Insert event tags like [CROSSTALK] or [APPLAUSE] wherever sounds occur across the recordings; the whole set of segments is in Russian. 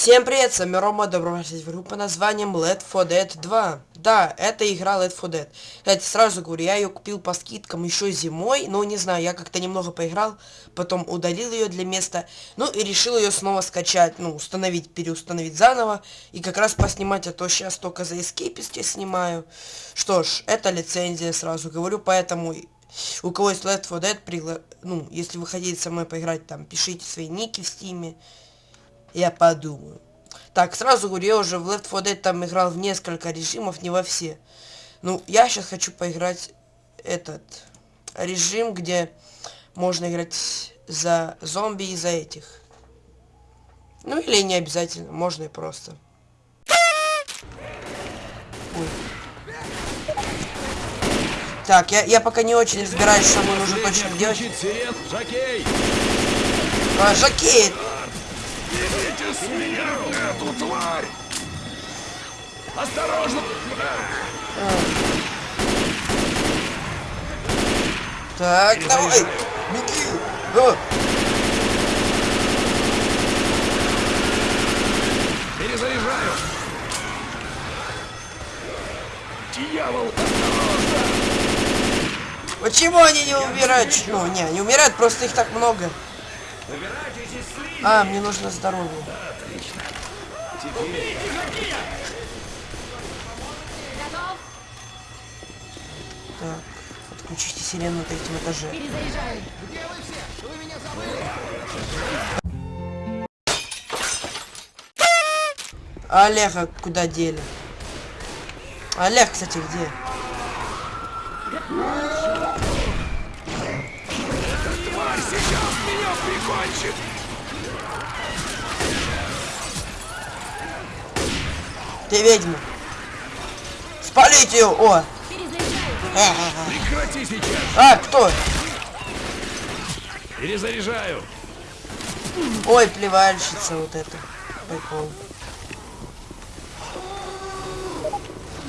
Всем привет, с вами Рома, добро пожаловать в игру по названием Let for Dead 2. Да, это игра Let for Dead. Кстати, сразу говорю, я ее купил по скидкам еще зимой, но не знаю, я как-то немного поиграл, потом удалил ее для места, ну и решил ее снова скачать, ну, установить, переустановить заново, и как раз поснимать, а то сейчас только за я снимаю. Что ж, это лицензия, сразу говорю, поэтому у кого есть Let for Dead, пригла... ну, если вы хотите со мной поиграть, там, пишите свои ники в стиме, я подумаю. Так, сразу говорю, я уже в Left 4 Dead там играл в несколько режимов, не во все. Ну, я сейчас хочу поиграть этот режим, где можно играть за зомби и за этих. Ну, или не обязательно, можно и просто. Ой. Так, я, я пока не очень разбираюсь, что мне нужно точно делать. А, жакей! Берите с меня эту тварь! Осторожно! Так, давай! Беги! О, Перезаряжаю! Дьявол! почему они не умирают? Ну, не, не умирают, просто их так много. А, мне нужно здоровье. Так, отключите сирену на третьем этаже. Перезаряжаю. А Олега куда дели? Олег, кстати, где? Тварь сейчас меня прикончит! Ты ведьма. Спалите ее! О! Прекрати сейчас! А, кто? Перезаряжаю! Ой, плевальщица вот это. Прикол.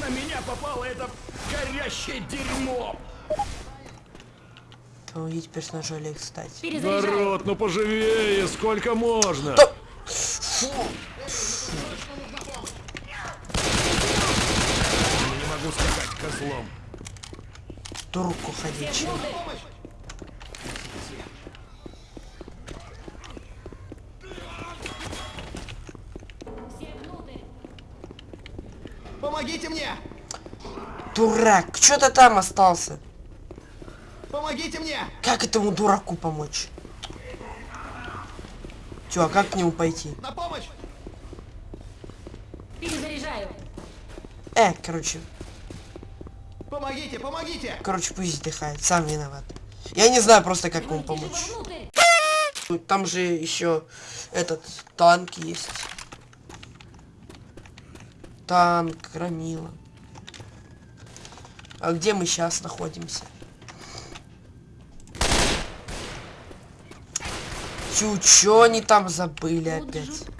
На меня попало это горящее дерьмо! Помогите персонажу Олег. Перезаряжаю. Народ, ну поживее! Сколько можно? Да- Фу. Не могу скакать козлом. Турку внутрь. Помогите мне! Дурак, что ты там остался? Помогите мне! Как этому дураку помочь? Чё, а как к нему пойти? На помощь! Перезаряжаю. Э, короче, Помогите, помогите! короче, пусть отдыхает, сам виноват. Я не знаю просто, как ему помочь. Там же еще этот танк есть. Танк, громила. А где мы сейчас находимся? Чу, чё они там забыли опять?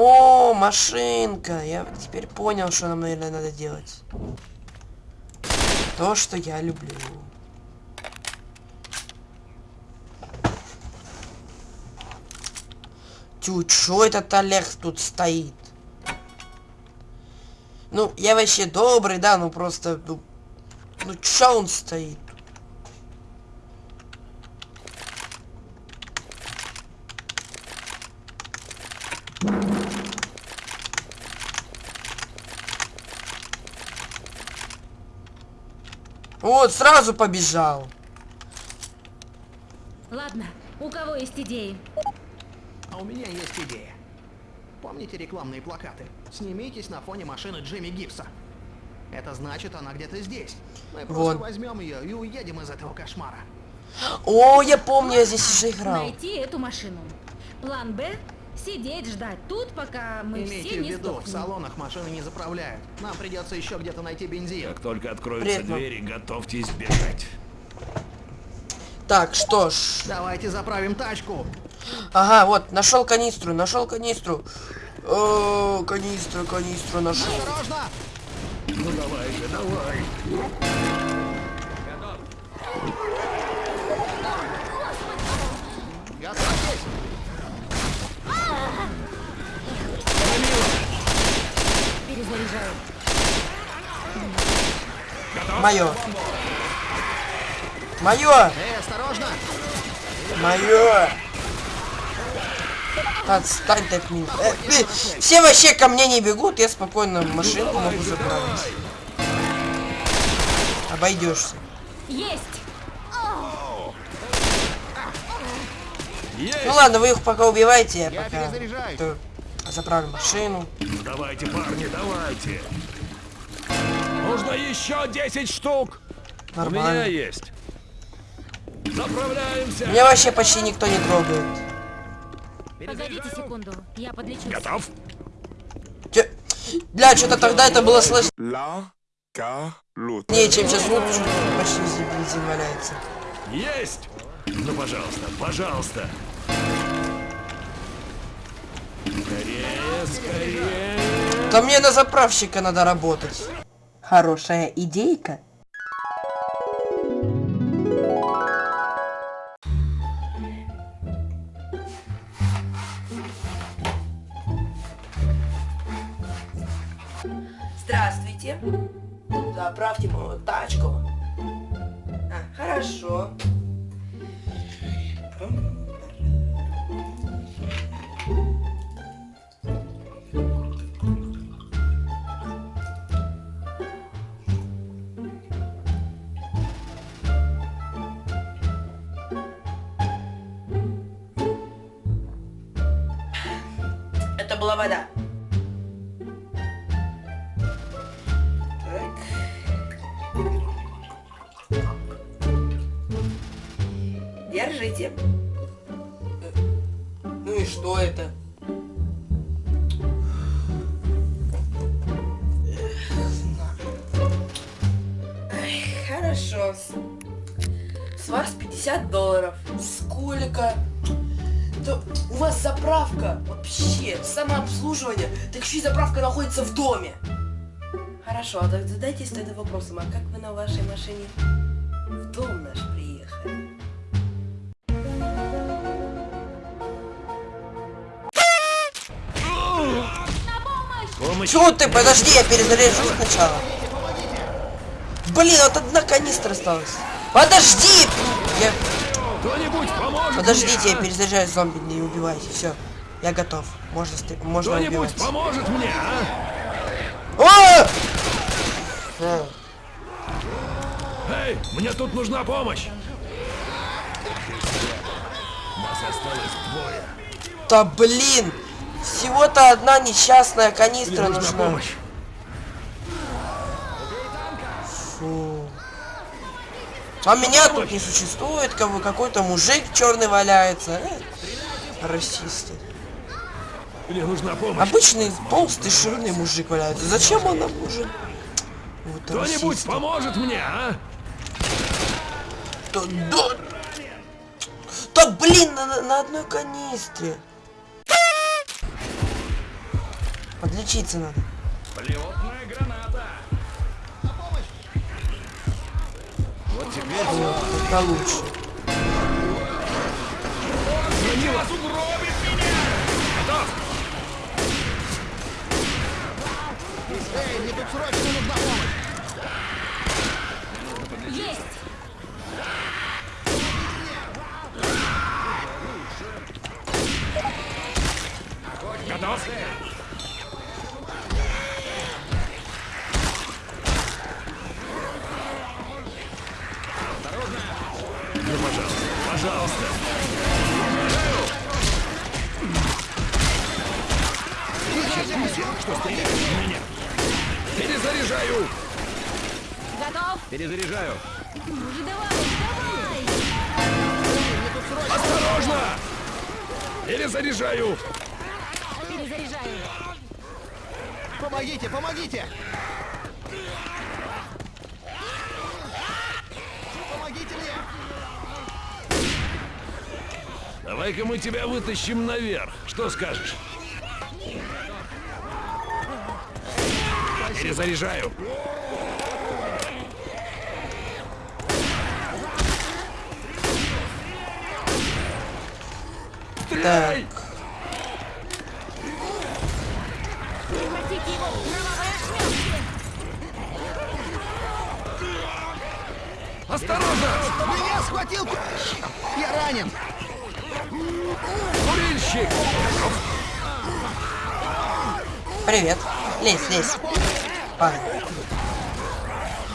О, машинка! Я теперь понял, что нам, наверное, надо делать. То, что я люблю. Тю, чё этот Олег тут стоит? Ну, я вообще добрый, да, ну просто, ну, ну чё он стоит? Вот, сразу побежал. Ладно, у кого есть идеи? А у меня есть идея. Помните рекламные плакаты? Снимитесь на фоне машины Джимми Гибса. Это значит, она где-то здесь. Мы просто Вон. возьмем ее и уедем из этого кошмара. О, я помню, я здесь уже играл. Найти эту машину. План Б – сидеть ждать тут, пока мы Имейте все в не виду, в сдохнем. салонах машины не заправляют. Нам придется еще где-то найти бензин. Как только откроются мам. двери, готовьтесь бежать. Так, что ж. Давайте заправим тачку. Ага, вот, нашел канистру, нашел канистру. О, канистру, канистру нашел. Осторожно! Ну давай же, давай. Готов! Мое. Мое. Эй, осторожно! Мое. Отстань ты от меня. Э, блин, все вообще ко мне не бегут, я спокойно машинку могу заправить. Обойдешься. Есть! Есть! Ну ладно, вы их пока убивайте, я Я пока то заправлю машину. Ну, Давайте, парни, давайте. Нужно еще 10 штук. У меня Нормально. есть. Заправляемся. Меня вообще почти никто не трогает. Погодите секунду, я подлечусь. Готов? Чё- Бля, что-то тогда это было слышно. La Galut. Не, чем сейчас вот почти везде бензин валяется. Есть! Ну, пожалуйста, пожалуйста. Скорее, скорее. Да мне на заправщика надо работать. Хорошая идейка. Здравствуйте. Заправьте мою тачку. А, хорошо. Это была вода. Так. Держите. Ну и что это? Хорошо. С вас 50 долларов. Сколько? Да у вас заправка вообще, самообслуживание, так еще и заправка находится в доме. Хорошо, а так задайтесь тогда вопросом, а как вы на вашей машине в дом наш приехали? Помощь. Чего ты? Подожди, я перезаряжу сначала. Блин, вот одна канистра осталась. Подожди! Я... Кто-нибудь поможет Подождите, мне, я а? перезаряжаю зомби, не убивайте. Все, я готов. Можно, можно Кто-нибудь убивать. поможет мне, а? О! Э, Эй, мне тут нужна помощь. Нас осталось двое. Да блин! Всего-то одна несчастная канистра нужна нужна. помощь. А меня тут не существует, как бы какой-то мужик черный валяется. Э, Расисты. Мне нужна помощь. Обычный толстый жирный мужик валяется. Зачем он нам нужен? Вот Кто-нибудь поможет мне, а? Да, да. Да блин, на, на- одной канистре. Подлечиться надо. Полетная граната. Вот это лучше. вас угробит меня. Готов? Эй, мне тут срочно нужна помощь! Есть! Готов? Перезаряжаю! Ну же давай, давай! Осторожно! Перезаряжаю! Перезаряжаю. Помогите, помогите! Помогите мне! Давай-ка мы тебя вытащим наверх. Что скажешь? Перезаряжаю. Кровавые ошметки! Осторожно! Меня схватил... Я ранен! Курильщик! Привет. Лезь, лезь. Падай.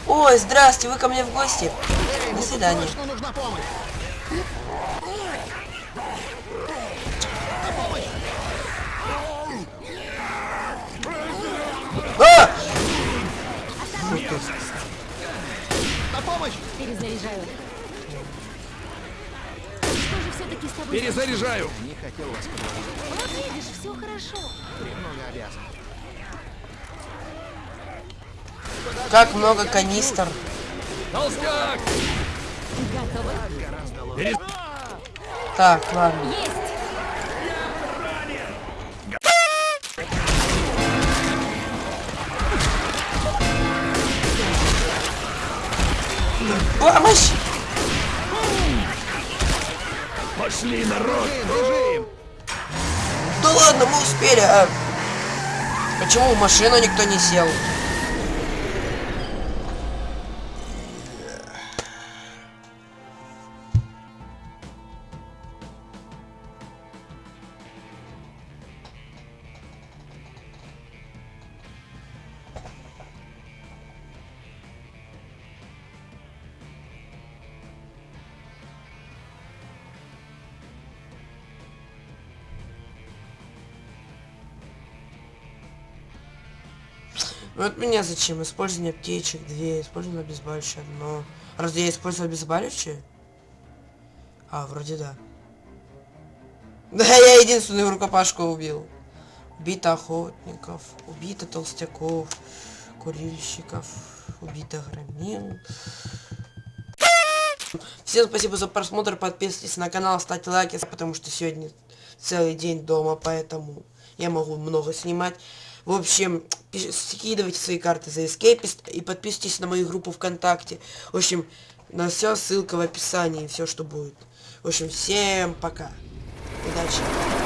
Ой, здрасте, вы ко мне в гости. До свидания. На помощь! Перезаряжаю. Что же все-таки с тобой? Перезаряжаю! Не хотел вас подводить. Вот видишь, все хорошо. Немного обязан. Как много канистр. Толстяк! Готовы? Так, ладно. Есть! Помощь! Пошли, народ! Бежим! Да ладно, мы успели, а... Почему в машину никто не сел? Ну от меня зачем? Использование аптечек, две, использование обезболивающее одно. Разве я использую обезболивающее? А, вроде да. [LAUGHS] Да, я единственную рукопашку убил. Убито охотников, убито толстяков, курильщиков, убито громил. Всем спасибо за просмотр, подписывайтесь на канал, ставьте лайки, потому что сегодня целый день дома, поэтому я могу много снимать. В общем, скидывайте свои карты за Escapist и подписывайтесь на мою группу ВКонтакте. В общем, на все ссылка в описании, все что будет. В общем, всем пока. Удачи.